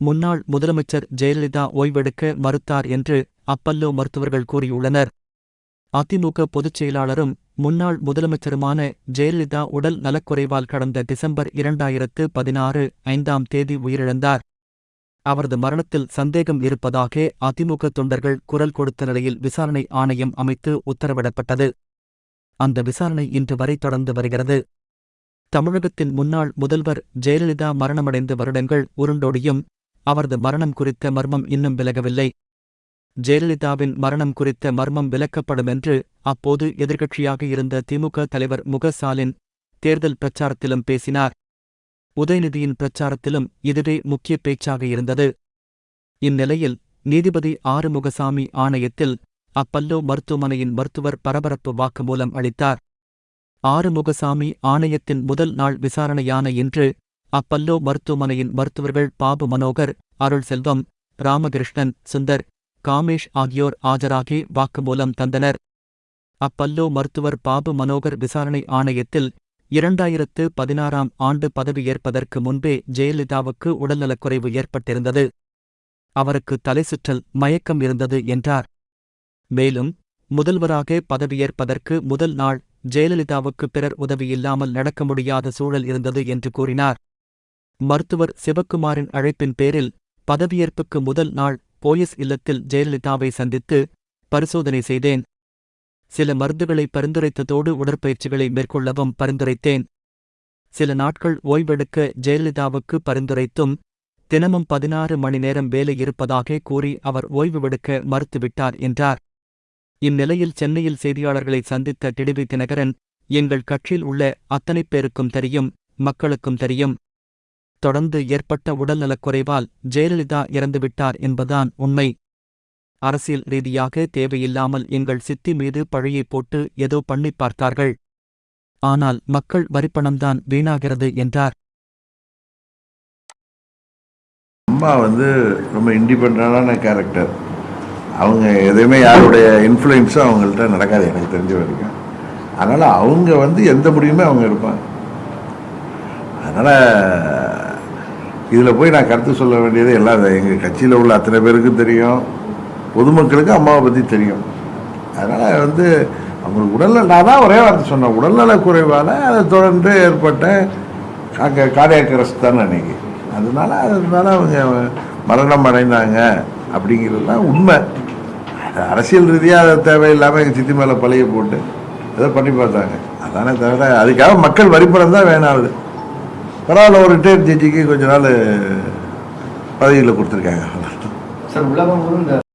முன்னாள் முதலமைச்சர் ஜெயலலிதா ஓய்வெடுக்க மறுத்தார் என்று அப்பல்லோ மருத்துவர்கள் கூறியுள்ளனர். அதிமுக பொதுச் செயலாளரும் முன்னாள் முதலமைச்சருமான ஜெயலலிதா உடல் நலக்குறைவால் கடந்த டிசம்பர் இரண்டாயிரத்து பதினாறு ஐந்தாம் தேதி உயிரிழந்தார். அவரது மரணத்தில் சந்தேகம் இருப்பதாக அதிமுக தொண்டர்கள் குரல் கொடுத்த நிலையில் விசாரணை ஆணையம் அமைத்து உத்தரவிடப்பட்டது. அந்த விசாரணை இன்று வரை தொடர்ந்து வருகிறது. தமிழகத்தின் முன்னாள் முதல்வர் ஜெயலலிதா மரணமடைந்த வருடங்கள் உருண்டோடியும் அவரது மரணம் குறித்த மர்மம் இன்னும் விலகவில்லை. ஜெயலலிதாவின் மரணம் குறித்த மர்மம் விலக்கப்படும் என்று அப்போது எதிர்க்கட்சியாக இருந்த திமுக தலைவர் முக ஸ்டாலின் தேர்தல் பிரச்சாரத்திலும் பேசினார். உதயநிதியின் பிரச்சாரத்திலும் இதுவே முக்கிய பேச்சாக இருந்தது. இந்நிலையில் நீதிபதி ஆறுமுகசாமி ஆணையத்தில் அப்பல்லோ மருத்துவமனையின் மருத்துவர் பரபரப்பு வாக்குமூலம் அளித்தார். ஆறுமுகசாமி ஆணையத்தின் முதல் நாள் விசாரணையான இன்று அப்பல்லோ மருத்துவமனையின் மருத்துவர்கள் பாபு மனோகர் அருள் செல்வம் ராமகிருஷ்ணன் சுந்தர் காமேஷ் ஆகியோர் ஆஜராகி வாக்குமூலம் தந்தனர். அப்பல்லோ மருத்துவர் பாபு மனோகர் விசாரணை ஆணையத்தில் இரண்டாயிரத்து பதினாறாம் ஆண்டு பதவியேற்பதற்கு முன்பே ஜெயலலிதாவுக்கு உடல்நலக்குறைவு ஏற்பட்டிருந்தது. அவருக்கு தலைசுற்றல் மயக்கம் இருந்தது என்றார். மேலும் முதல்வராக பதவியேற்பதற்கு முதல் நாள் ஜெயலலிதாவுக்கு பிறர் உதவியில்லாமல் நடக்க முடியாத சூழல் இருந்தது என்று கூறினார். மருத்துவர் சிவக்குமாரின் அழைப்பின் பேரில் பதவியேற்புக்கு முதல் நாள் போயஸ் இல்லத்தில் ஜெயலலிதாவை சந்தித்து பரிசோதனை செய்தேன். சில மருந்துகளை பரிந்துரைத்ததோடு உடற்பயிற்சிகளை மேற்கொள்ளவும் பரிந்துரைத்தேன். சில நாட்கள் ஓய்வெடுக்க ஜெயலலிதாவுக்கு பரிந்துரைத்தும் தினமும் பதினாறு மணி நேரம் வேலை இருப்பதாக கூறி அவர் ஓய்வுவெடுக்க மறுத்துவிட்டார் என்றார். இந்நிலையில் சென்னையில் செய்தியாளர்களை சந்தித்த டிடிவி தினகரன் எங்கள் கட்சியில் உள்ள அத்தனை பேருக்கும் தெரியும் மக்களுக்கும் தெரியும் தொடர்ந்து ஏற்பட்ட உடல்நலக்குறைவால் ஜெயலலிதா இறந்துவிட்டார் என்பதான் உண்மை. அரசியல் ரீதியாக தேவையில்லாமல் எங்கள் சித்தி மீது பழியை போட்டு ஏதோ பண்ணி பார்த்தார்கள். ஆனால் மக்கள் வரிப்பணம்தான் வீணாகிறது என்றார். அம்மா வந்து ரொம்ப இண்டிபெண்டான கேரக்டர் அவங்க எதுவுமே யாருடைய இன்ஃப்ளூயன்ஸும் அவங்கள்ட்ட நடக்காது எனக்கு தெரிஞ்ச வரைக்கும். அதனால் அவங்க வந்து எந்த முடிவுமே அவங்க இருப்பாங்க அதனால் இதில் போய் நான் கருத்து சொல்ல வேண்டியது எல்லாம் எங்கள் கட்சியில் உள்ள அத்தனை பேருக்கும் தெரியும். பொதுமக்களுக்கு அம்மாவை பற்றி தெரியும். அதனால் வந்து அவங்களுக்கு உடல்நல நான் தான் ஒரே வார்த்தை சொன்னேன். உடல்நல குறைவால் அதை தொடர்ந்து ஏற்பட்ட அங்கே கார்டியாக் தானே அன்றைக்கி அதனால அதனால அவங்க மரணம் அடைந்தாங்க அப்படிங்கிறதுலாம் உண்மை. அது அரசியல் ரீதியாக அதை தேவையில்லாமல் எங்கள் சித்தி மேலே பழைய போட்டு ஏதோ பண்ணி பார்த்தாங்க. அதானே தவிர அதுக்காக மக்கள் வரிப்பணம் தான் வேணாது பரவாயில்ல ஒரு ரிட்டையர்ட் ஜட்ஜிக்கு கொஞ்ச நாள் பதவியில் கொடுத்துருக்காங்க. சார் உலகம்